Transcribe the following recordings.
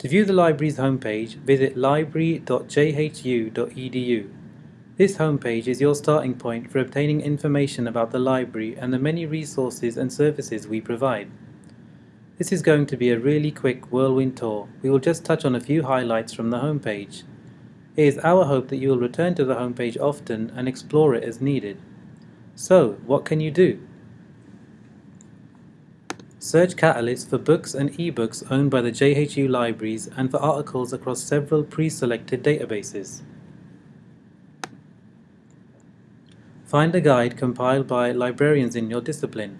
To view the library's homepage, visit library.jhu.edu. This homepage is your starting point for obtaining information about the library and the many resources and services we provide. This is going to be a really quick whirlwind tour. We will just touch on a few highlights from the homepage. It is our hope that you will return to the homepage often and explore it as needed. So, what can you do? Search Catalyst for books and ebooks owned by the JHU libraries and for articles across several pre-selected databases. Find a guide compiled by librarians in your discipline.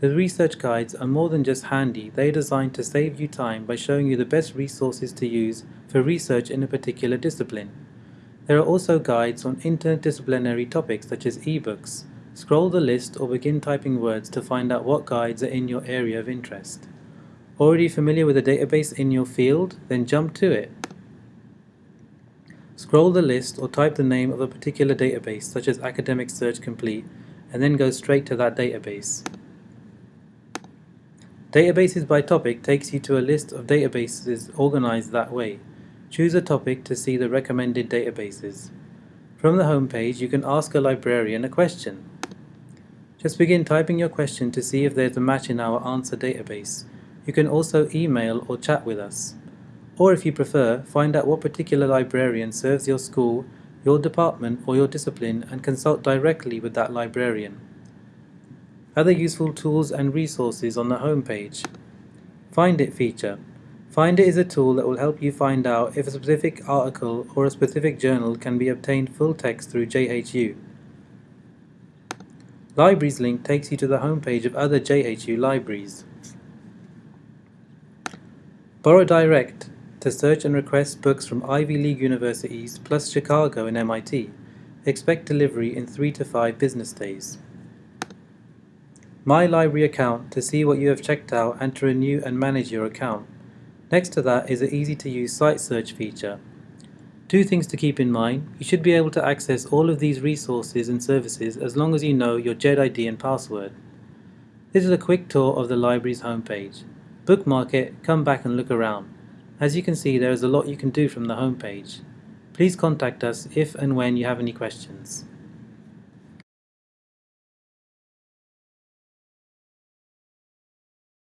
The research guides are more than just handy, they are designed to save you time by showing you the best resources to use for research in a particular discipline. There are also guides on interdisciplinary topics such as ebooks, Scroll the list or begin typing words to find out what guides are in your area of interest. Already familiar with a database in your field? Then jump to it. Scroll the list or type the name of a particular database such as Academic Search Complete and then go straight to that database. Databases by topic takes you to a list of databases organized that way. Choose a topic to see the recommended databases. From the home page, you can ask a librarian a question. Just begin typing your question to see if there's a match in our answer database. You can also email or chat with us. Or if you prefer, find out what particular librarian serves your school, your department or your discipline and consult directly with that librarian. Other useful tools and resources on the home page. Find It feature. Find It is a tool that will help you find out if a specific article or a specific journal can be obtained full text through JHU. Libraries link takes you to the homepage of other JHU libraries. Borrow Direct to search and request books from Ivy League universities plus Chicago and MIT. Expect delivery in 3 to 5 business days. My Library account to see what you have checked out and to renew and manage your account. Next to that is an easy to use site search feature. Two things to keep in mind, you should be able to access all of these resources and services as long as you know your JHED ID and password. This is a quick tour of the library's homepage. Bookmark it, come back and look around. As you can see there is a lot you can do from the homepage. Please contact us if and when you have any questions.